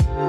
you